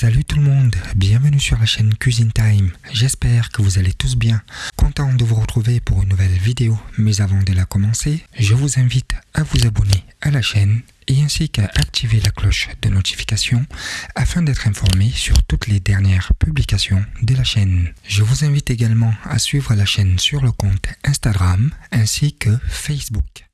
Salut tout le monde, bienvenue sur la chaîne Cuisine Time. J'espère que vous allez tous bien. Content de vous retrouver pour une nouvelle vidéo. Mais avant de la commencer, je vous invite à vous abonner à la chaîne et ainsi qu'à activer la cloche de notification afin d'être informé sur toutes les dernières publications de la chaîne. Je vous invite également à suivre la chaîne sur le compte Instagram ainsi que Facebook.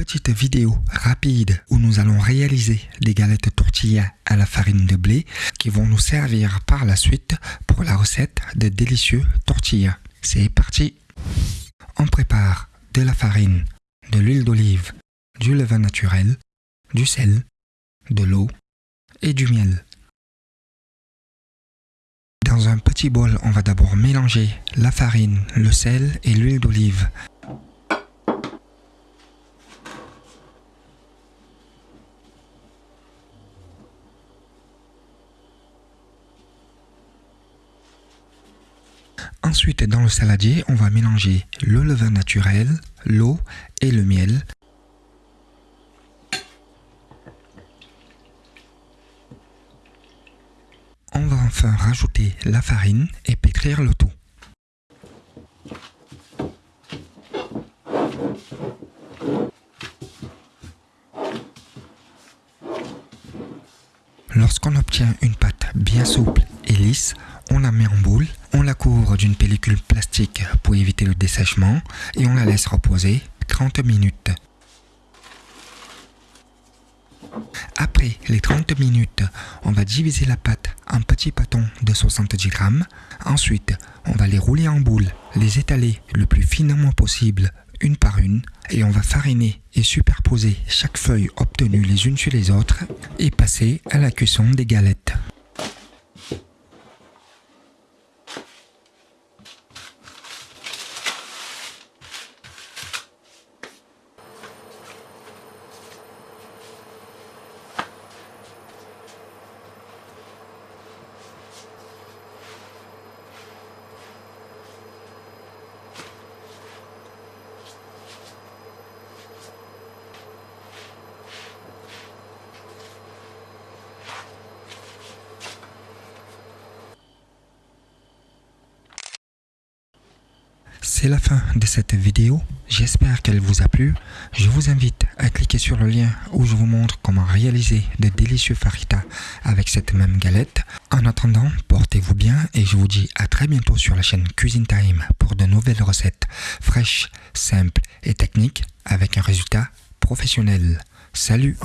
Petite vidéo rapide où nous allons réaliser des galettes tortillas à la farine de blé qui vont nous servir par la suite pour la recette de délicieux tortillas. C'est parti On prépare de la farine, de l'huile d'olive, du levain naturel, du sel, de l'eau et du miel. Dans un petit bol, on va d'abord mélanger la farine, le sel et l'huile d'olive Ensuite, dans le saladier, on va mélanger le levain naturel, l'eau et le miel. On va enfin rajouter la farine et pétrir le tout. Lorsqu'on obtient une pâte bien souple et lisse, on la met en boule, d'une pellicule plastique pour éviter le dessèchement et on la laisse reposer 30 minutes. Après les 30 minutes, on va diviser la pâte en petits pâtons de 70 grammes. Ensuite, on va les rouler en boule, les étaler le plus finement possible une par une et on va fariner et superposer chaque feuille obtenue les unes sur les autres et passer à la cuisson des galettes. C'est la fin de cette vidéo, j'espère qu'elle vous a plu. Je vous invite à cliquer sur le lien où je vous montre comment réaliser de délicieux faritas avec cette même galette. En attendant, portez-vous bien et je vous dis à très bientôt sur la chaîne Cuisine Time pour de nouvelles recettes fraîches, simples et techniques avec un résultat professionnel. Salut